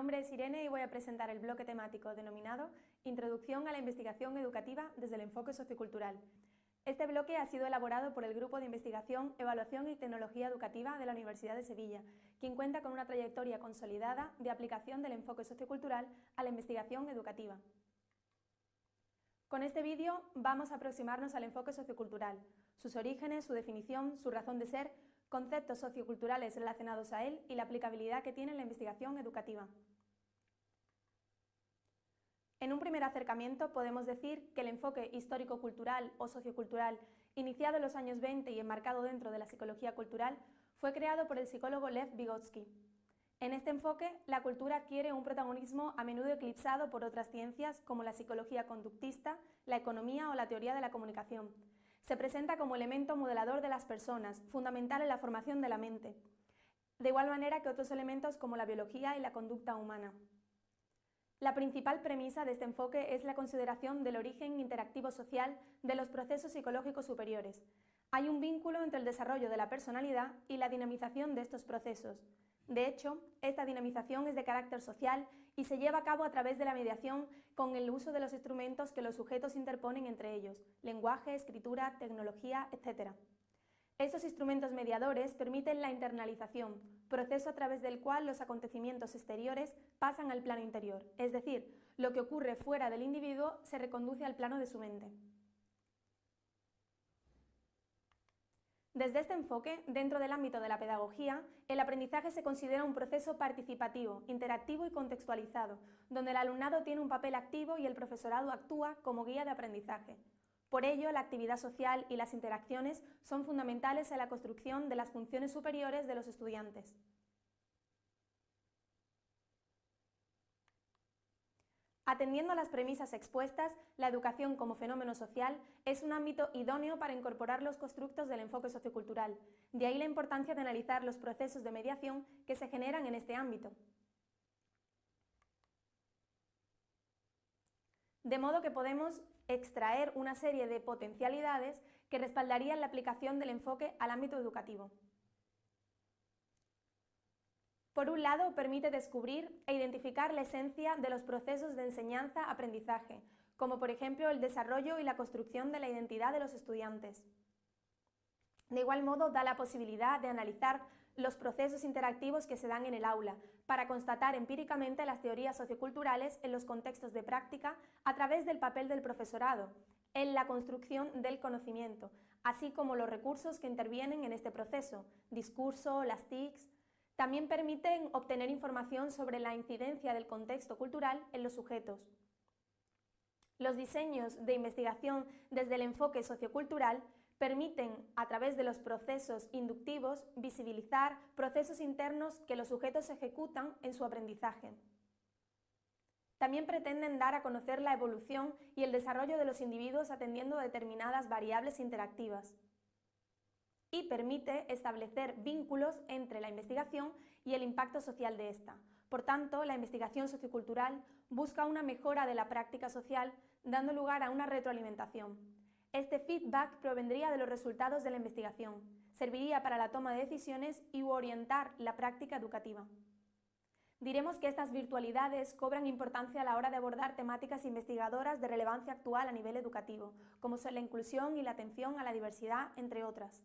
nombre es Irene y voy a presentar el bloque temático denominado Introducción a la investigación educativa desde el enfoque sociocultural. Este bloque ha sido elaborado por el Grupo de Investigación, Evaluación y Tecnología Educativa de la Universidad de Sevilla, quien cuenta con una trayectoria consolidada de aplicación del enfoque sociocultural a la investigación educativa. Con este vídeo vamos a aproximarnos al enfoque sociocultural, sus orígenes, su definición, su razón de ser, conceptos socioculturales relacionados a él y la aplicabilidad que tiene en la investigación educativa. En un primer acercamiento podemos decir que el enfoque histórico-cultural o sociocultural, iniciado en los años 20 y enmarcado dentro de la psicología cultural, fue creado por el psicólogo Lev Vygotsky. En este enfoque, la cultura adquiere un protagonismo a menudo eclipsado por otras ciencias como la psicología conductista, la economía o la teoría de la comunicación, se presenta como elemento modelador de las personas, fundamental en la formación de la mente, de igual manera que otros elementos como la biología y la conducta humana. La principal premisa de este enfoque es la consideración del origen interactivo social de los procesos psicológicos superiores. Hay un vínculo entre el desarrollo de la personalidad y la dinamización de estos procesos, de hecho, esta dinamización es de carácter social y se lleva a cabo a través de la mediación con el uso de los instrumentos que los sujetos interponen entre ellos, lenguaje, escritura, tecnología, etc. Estos instrumentos mediadores permiten la internalización, proceso a través del cual los acontecimientos exteriores pasan al plano interior, es decir, lo que ocurre fuera del individuo se reconduce al plano de su mente. Desde este enfoque, dentro del ámbito de la pedagogía, el aprendizaje se considera un proceso participativo, interactivo y contextualizado, donde el alumnado tiene un papel activo y el profesorado actúa como guía de aprendizaje. Por ello, la actividad social y las interacciones son fundamentales en la construcción de las funciones superiores de los estudiantes. Atendiendo a las premisas expuestas, la educación como fenómeno social es un ámbito idóneo para incorporar los constructos del enfoque sociocultural. De ahí la importancia de analizar los procesos de mediación que se generan en este ámbito. De modo que podemos extraer una serie de potencialidades que respaldarían la aplicación del enfoque al ámbito educativo. Por un lado, permite descubrir e identificar la esencia de los procesos de enseñanza-aprendizaje, como por ejemplo el desarrollo y la construcción de la identidad de los estudiantes. De igual modo, da la posibilidad de analizar los procesos interactivos que se dan en el aula, para constatar empíricamente las teorías socioculturales en los contextos de práctica a través del papel del profesorado, en la construcción del conocimiento, así como los recursos que intervienen en este proceso, discurso, las TICs, también permiten obtener información sobre la incidencia del contexto cultural en los sujetos. Los diseños de investigación desde el enfoque sociocultural permiten, a través de los procesos inductivos, visibilizar procesos internos que los sujetos ejecutan en su aprendizaje. También pretenden dar a conocer la evolución y el desarrollo de los individuos atendiendo a determinadas variables interactivas y permite establecer vínculos entre la investigación y el impacto social de esta. Por tanto, la investigación sociocultural busca una mejora de la práctica social, dando lugar a una retroalimentación. Este feedback provendría de los resultados de la investigación, serviría para la toma de decisiones y orientar la práctica educativa. Diremos que estas virtualidades cobran importancia a la hora de abordar temáticas investigadoras de relevancia actual a nivel educativo, como son la inclusión y la atención a la diversidad, entre otras.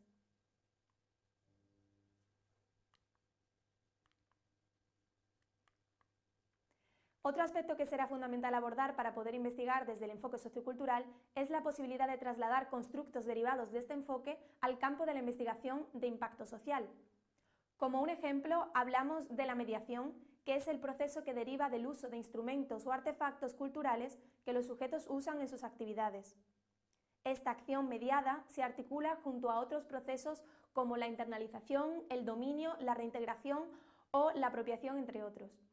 Otro aspecto que será fundamental abordar para poder investigar desde el enfoque sociocultural es la posibilidad de trasladar constructos derivados de este enfoque al campo de la investigación de impacto social. Como un ejemplo, hablamos de la mediación, que es el proceso que deriva del uso de instrumentos o artefactos culturales que los sujetos usan en sus actividades. Esta acción mediada se articula junto a otros procesos como la internalización, el dominio, la reintegración o la apropiación, entre otros.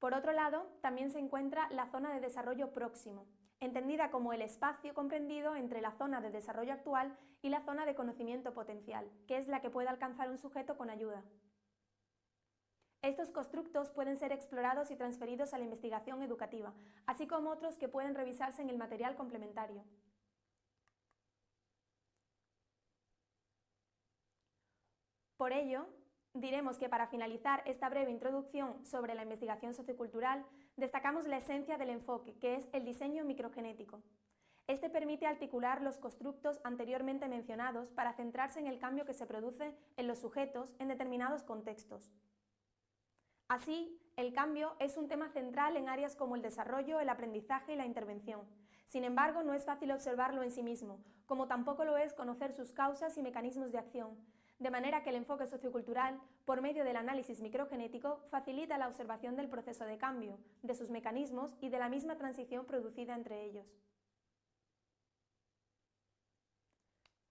Por otro lado, también se encuentra la zona de desarrollo próximo, entendida como el espacio comprendido entre la zona de desarrollo actual y la zona de conocimiento potencial, que es la que puede alcanzar un sujeto con ayuda. Estos constructos pueden ser explorados y transferidos a la investigación educativa, así como otros que pueden revisarse en el material complementario. Por ello, diremos que para finalizar esta breve introducción sobre la investigación sociocultural, destacamos la esencia del enfoque, que es el diseño microgenético. Este permite articular los constructos anteriormente mencionados para centrarse en el cambio que se produce en los sujetos en determinados contextos. Así, el cambio es un tema central en áreas como el desarrollo, el aprendizaje y la intervención. Sin embargo, no es fácil observarlo en sí mismo, como tampoco lo es conocer sus causas y mecanismos de acción, de manera que el enfoque sociocultural, por medio del análisis microgenético, facilita la observación del proceso de cambio, de sus mecanismos y de la misma transición producida entre ellos.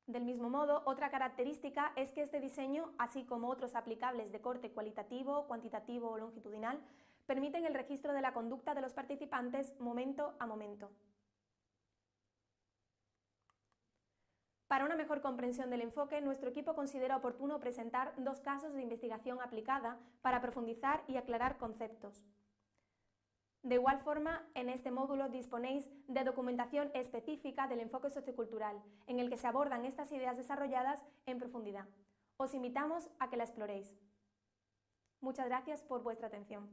Del mismo modo, otra característica es que este diseño, así como otros aplicables de corte cualitativo, cuantitativo o longitudinal, permiten el registro de la conducta de los participantes momento a momento. Para una mejor comprensión del enfoque, nuestro equipo considera oportuno presentar dos casos de investigación aplicada para profundizar y aclarar conceptos. De igual forma, en este módulo disponéis de documentación específica del enfoque sociocultural, en el que se abordan estas ideas desarrolladas en profundidad. Os invitamos a que la exploréis. Muchas gracias por vuestra atención.